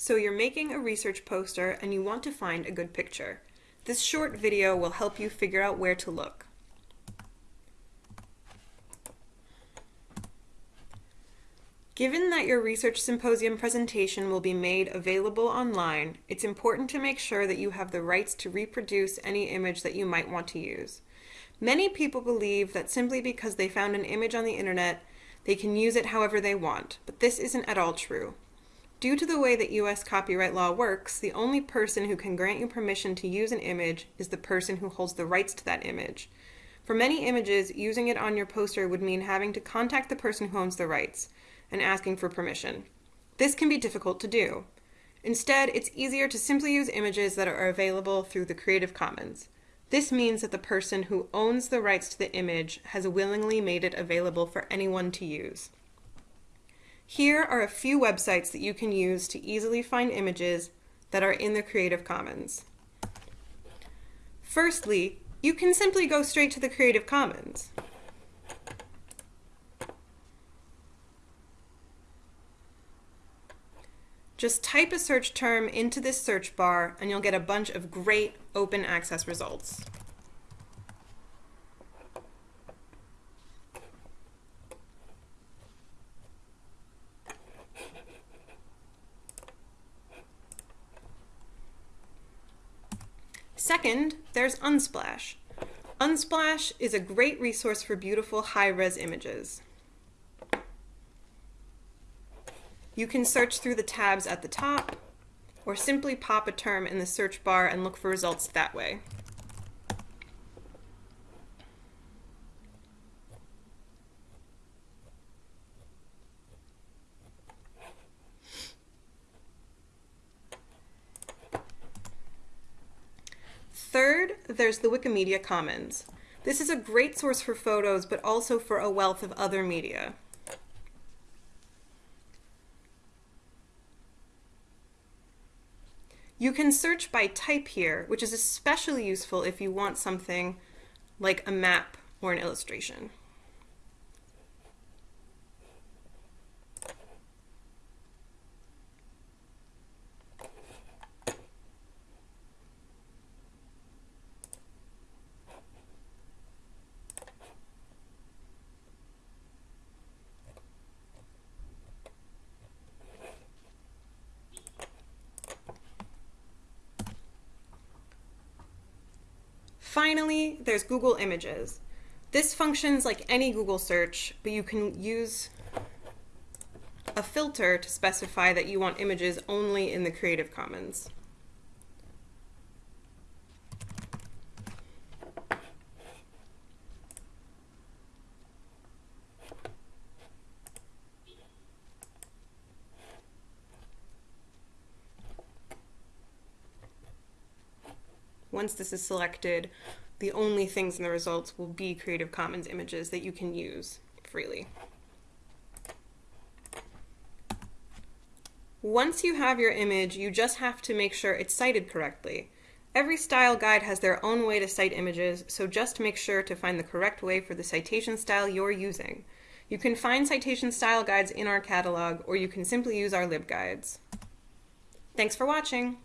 So you're making a research poster and you want to find a good picture. This short video will help you figure out where to look. Given that your research symposium presentation will be made available online, it's important to make sure that you have the rights to reproduce any image that you might want to use. Many people believe that simply because they found an image on the internet, they can use it however they want, but this isn't at all true. Due to the way that U.S. copyright law works, the only person who can grant you permission to use an image is the person who holds the rights to that image. For many images, using it on your poster would mean having to contact the person who owns the rights and asking for permission. This can be difficult to do. Instead, it's easier to simply use images that are available through the Creative Commons. This means that the person who owns the rights to the image has willingly made it available for anyone to use. Here are a few websites that you can use to easily find images that are in the Creative Commons. Firstly, you can simply go straight to the Creative Commons. Just type a search term into this search bar and you'll get a bunch of great open access results. Second, there's Unsplash. Unsplash is a great resource for beautiful high-res images. You can search through the tabs at the top, or simply pop a term in the search bar and look for results that way. There's the Wikimedia Commons. This is a great source for photos, but also for a wealth of other media. You can search by type here, which is especially useful if you want something like a map or an illustration. Finally, there's Google Images. This functions like any Google search, but you can use a filter to specify that you want images only in the Creative Commons. Once this is selected, the only things in the results will be Creative Commons images that you can use freely. Once you have your image, you just have to make sure it's cited correctly. Every style guide has their own way to cite images, so just make sure to find the correct way for the citation style you're using. You can find citation style guides in our catalog, or you can simply use our libguides. Thanks for watching!